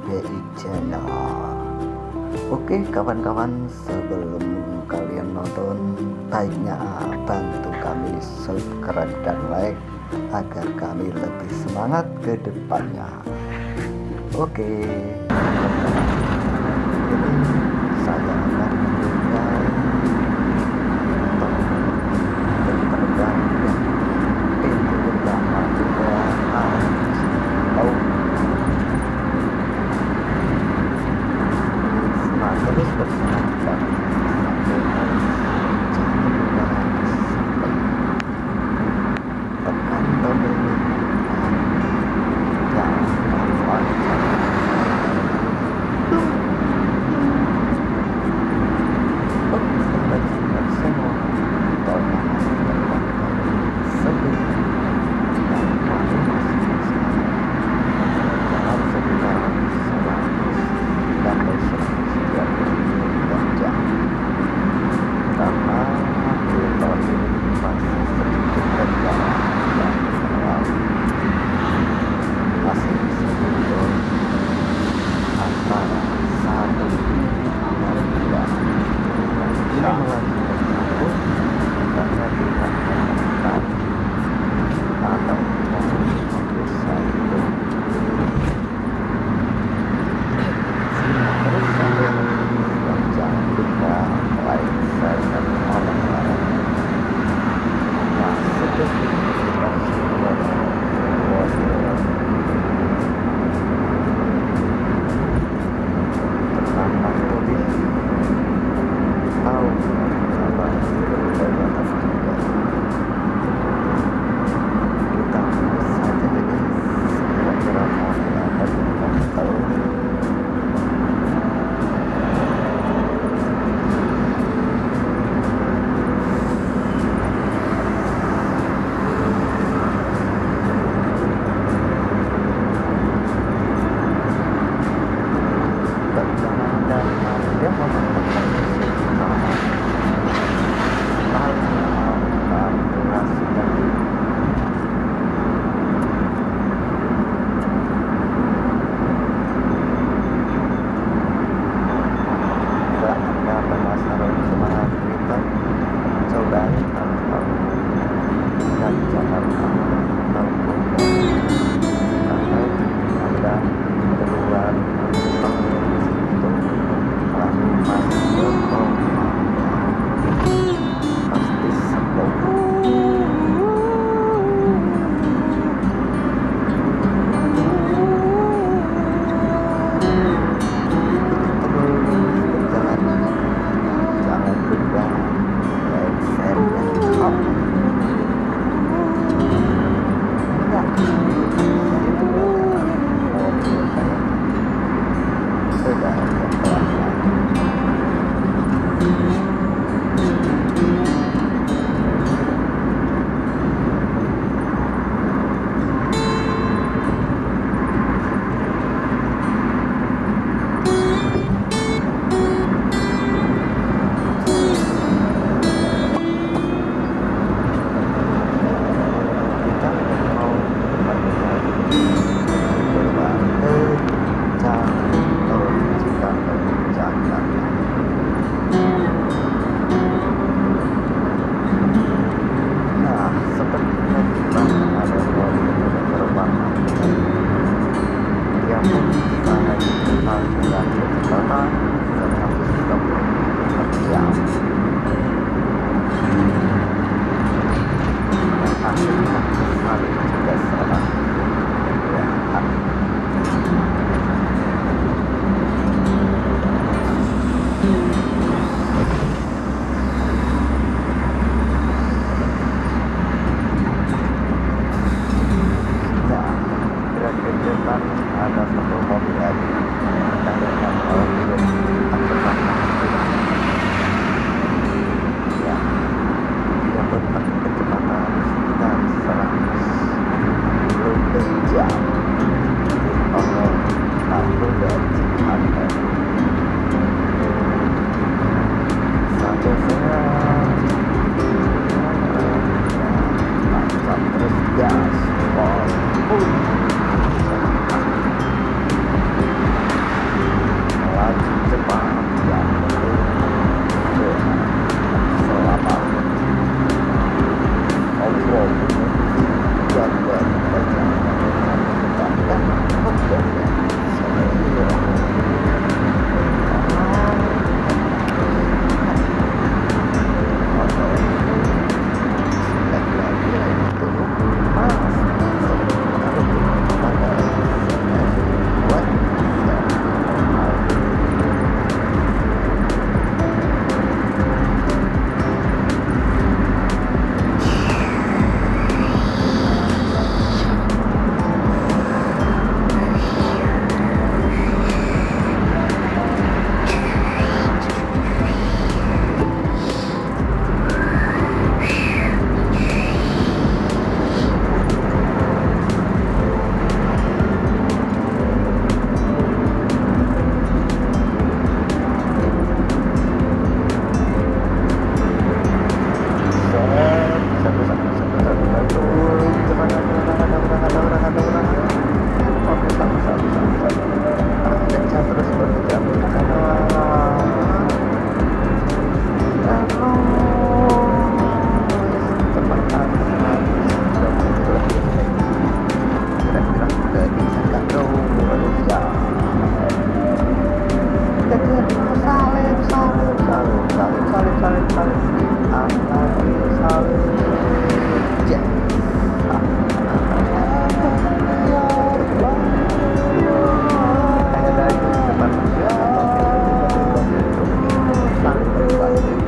RBI Channel Oke kawan-kawan sebelum kalian nonton Baiknya bantu kami subscribe dan like Agar kami lebih semangat ke depannya. Oke. saya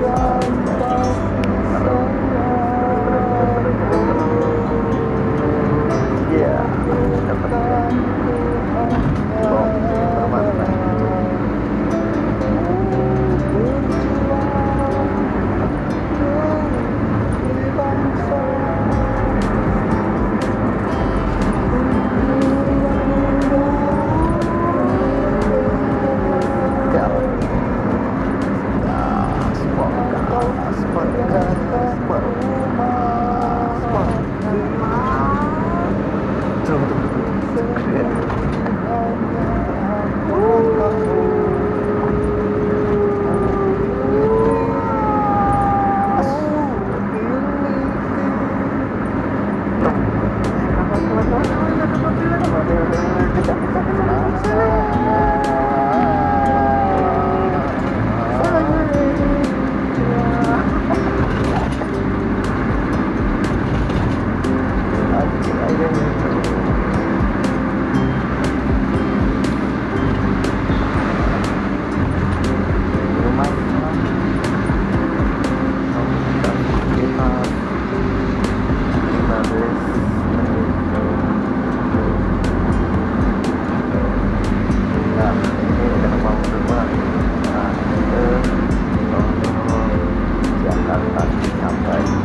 Wow. back to.